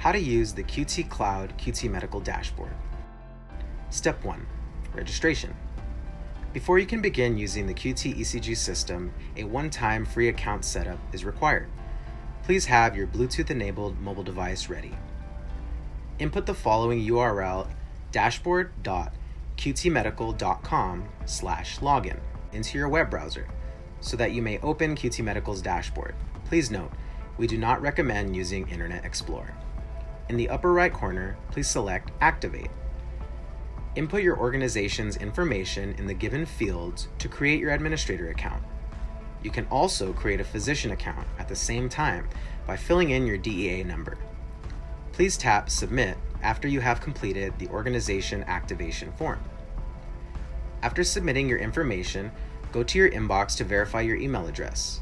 how to use the QT Cloud QT Medical Dashboard. Step 1. Registration. Before you can begin using the QT ECG system, a one-time free account setup is required. Please have your Bluetooth-enabled mobile device ready. Input the following URL dashboard.qtmedical.com slash login into your web browser so that you may open QT Medical's dashboard. Please note, we do not recommend using Internet Explorer. In the upper right corner, please select Activate. Input your organization's information in the given fields to create your administrator account. You can also create a physician account at the same time by filling in your DEA number. Please tap Submit after you have completed the organization activation form. After submitting your information, go to your inbox to verify your email address.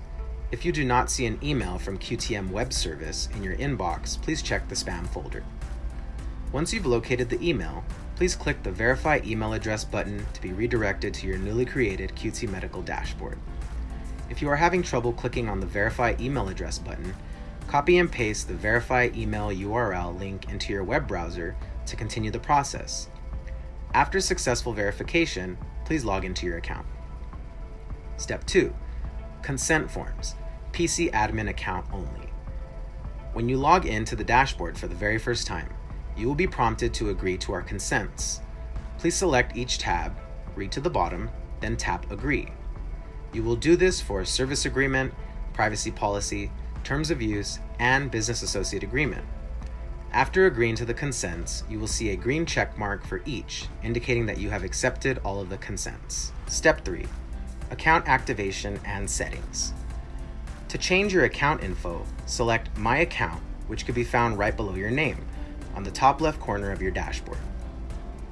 If you do not see an email from QTM Web Service in your inbox, please check the spam folder. Once you've located the email, please click the Verify Email Address button to be redirected to your newly created QT Medical dashboard. If you are having trouble clicking on the Verify Email Address button, copy and paste the Verify Email URL link into your web browser to continue the process. After successful verification, please log into your account. Step 2. Consent Forms, PC Admin Account only. When you log in to the dashboard for the very first time, you will be prompted to agree to our consents. Please select each tab, read to the bottom, then tap Agree. You will do this for Service Agreement, Privacy Policy, Terms of Use, and Business Associate Agreement. After agreeing to the consents, you will see a green check mark for each, indicating that you have accepted all of the consents. Step 3 account activation, and settings. To change your account info, select My Account, which can be found right below your name, on the top left corner of your dashboard.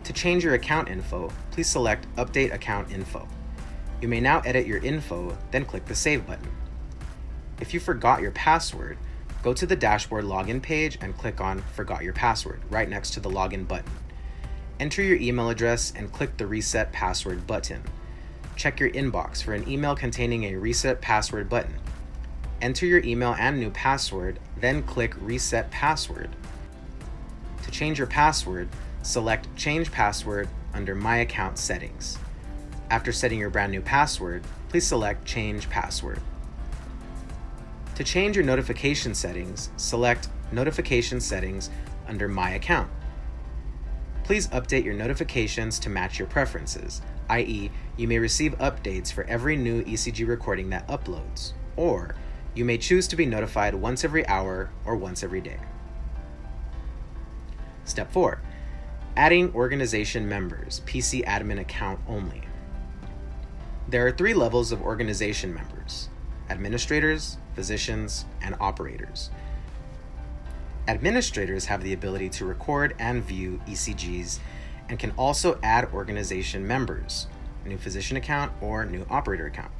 To change your account info, please select Update Account Info. You may now edit your info, then click the Save button. If you forgot your password, go to the dashboard login page and click on Forgot Your Password right next to the login button. Enter your email address and click the Reset Password button check your inbox for an email containing a reset password button. Enter your email and new password, then click Reset Password. To change your password, select Change Password under My Account Settings. After setting your brand new password, please select Change Password. To change your notification settings, select Notification Settings under My Account. Please update your notifications to match your preferences, i.e., you may receive updates for every new ECG recording that uploads, or you may choose to be notified once every hour or once every day. Step 4. Adding organization members, PC admin account only. There are three levels of organization members administrators, physicians, and operators. Administrators have the ability to record and view ECGs and can also add organization members, a new physician account or new operator account.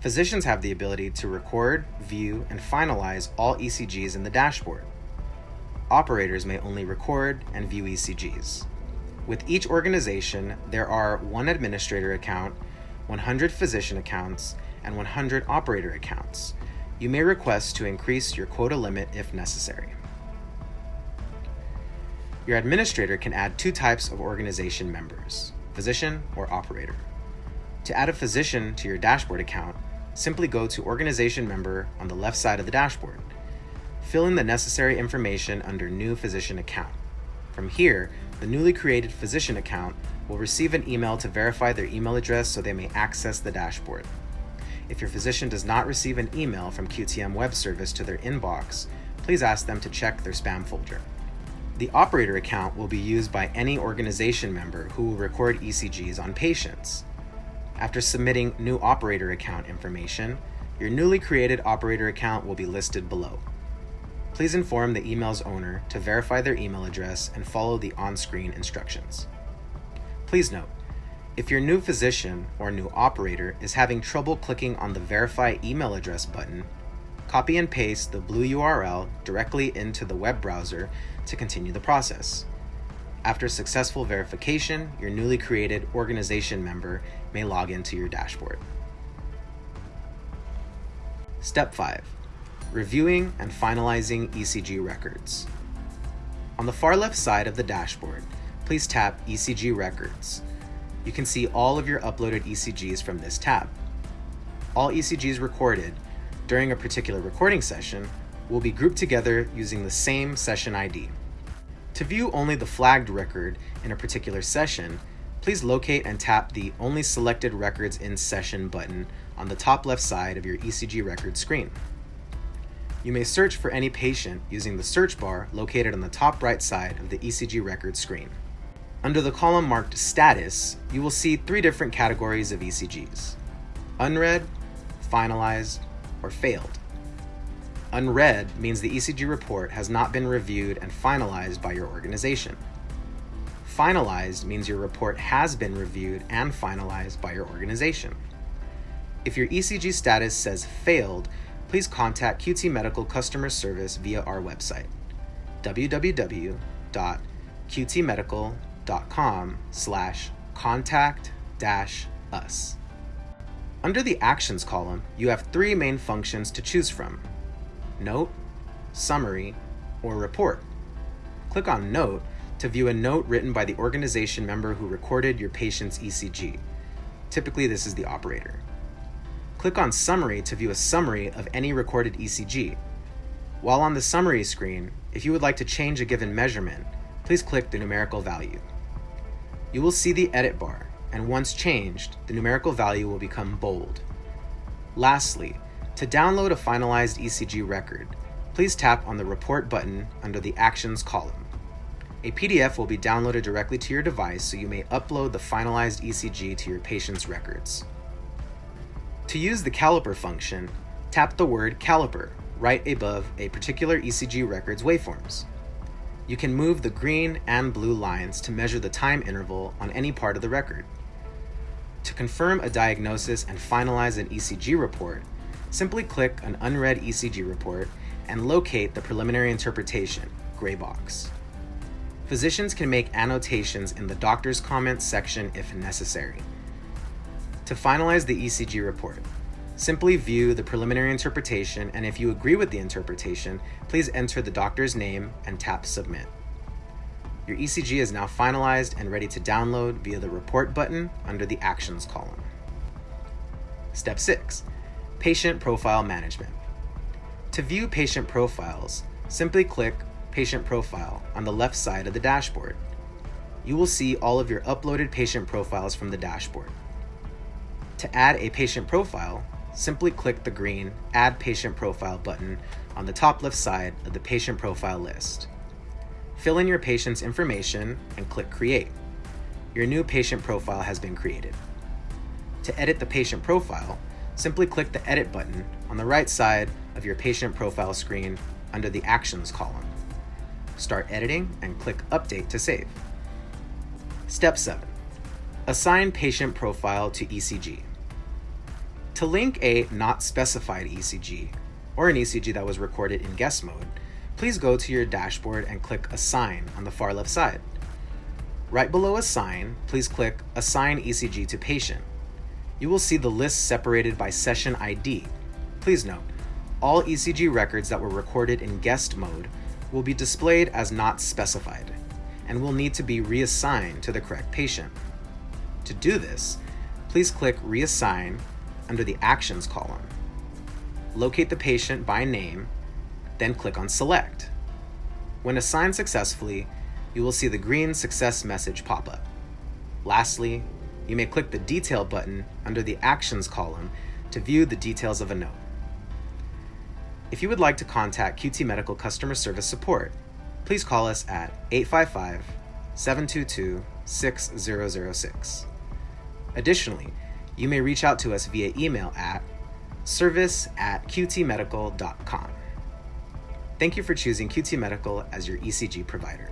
Physicians have the ability to record, view, and finalize all ECGs in the dashboard. Operators may only record and view ECGs. With each organization, there are one administrator account, 100 physician accounts, and 100 operator accounts. You may request to increase your quota limit if necessary. Your administrator can add two types of organization members, physician or operator. To add a physician to your dashboard account, simply go to Organization Member on the left side of the dashboard. Fill in the necessary information under New Physician Account. From here, the newly created physician account will receive an email to verify their email address so they may access the dashboard. If your physician does not receive an email from QTM Web Service to their inbox, please ask them to check their spam folder. The operator account will be used by any organization member who will record ECGs on patients. After submitting new operator account information, your newly created operator account will be listed below. Please inform the email's owner to verify their email address and follow the on-screen instructions. Please note, if your new physician or new operator is having trouble clicking on the Verify Email Address button, copy and paste the blue URL directly into the web browser to continue the process. After successful verification, your newly created organization member may log into your dashboard. Step 5. Reviewing and finalizing ECG records. On the far left side of the dashboard, please tap ECG Records. You can see all of your uploaded ECGs from this tab. All ECGs recorded during a particular recording session will be grouped together using the same session ID. To view only the flagged record in a particular session, please locate and tap the Only Selected Records in Session button on the top left side of your ECG record screen. You may search for any patient using the search bar located on the top right side of the ECG record screen. Under the column marked Status, you will see three different categories of ECGs. Unread, Finalized, or Failed. Unread means the ECG report has not been reviewed and finalized by your organization. Finalized means your report has been reviewed and finalized by your organization. If your ECG status says failed, please contact QT Medical customer service via our website www.qtmedical.com slash contact dash us. Under the Actions column, you have three main functions to choose from Note, Summary, or Report. Click on Note to view a note written by the organization member who recorded your patient's ECG. Typically, this is the operator. Click on Summary to view a summary of any recorded ECG. While on the summary screen, if you would like to change a given measurement, please click the numerical value. You will see the edit bar and once changed, the numerical value will become bold. Lastly, to download a finalized ECG record, please tap on the Report button under the Actions column. A PDF will be downloaded directly to your device so you may upload the finalized ECG to your patient's records. To use the caliper function, tap the word caliper right above a particular ECG record's waveforms. You can move the green and blue lines to measure the time interval on any part of the record. To confirm a diagnosis and finalize an ECG report, simply click an unread ECG report and locate the preliminary interpretation, gray box. Physicians can make annotations in the doctor's comments section if necessary. To finalize the ECG report, simply view the preliminary interpretation and if you agree with the interpretation, please enter the doctor's name and tap Submit. Your ECG is now finalized and ready to download via the Report button under the Actions column. Step 6. Patient Profile Management. To view patient profiles, simply click Patient Profile on the left side of the dashboard. You will see all of your uploaded patient profiles from the dashboard. To add a patient profile, simply click the green Add Patient Profile button on the top left side of the patient profile list. Fill in your patient's information and click Create. Your new patient profile has been created. To edit the patient profile, simply click the Edit button on the right side of your patient profile screen under the Actions column. Start editing and click Update to save. Step 7. Assign patient profile to ECG. To link a not specified ECG, or an ECG that was recorded in guest mode, please go to your dashboard and click Assign on the far left side. Right below Assign, please click Assign ECG to Patient. You will see the list separated by session ID. Please note, all ECG records that were recorded in guest mode will be displayed as not specified and will need to be reassigned to the correct patient. To do this, please click Reassign under the Actions column. Locate the patient by name then click on Select. When assigned successfully, you will see the green success message pop up. Lastly, you may click the Detail button under the Actions column to view the details of a note. If you would like to contact QT Medical customer service support, please call us at 855 722 6006. Additionally, you may reach out to us via email at service at qtmedical.com. Thank you for choosing QT Medical as your ECG provider.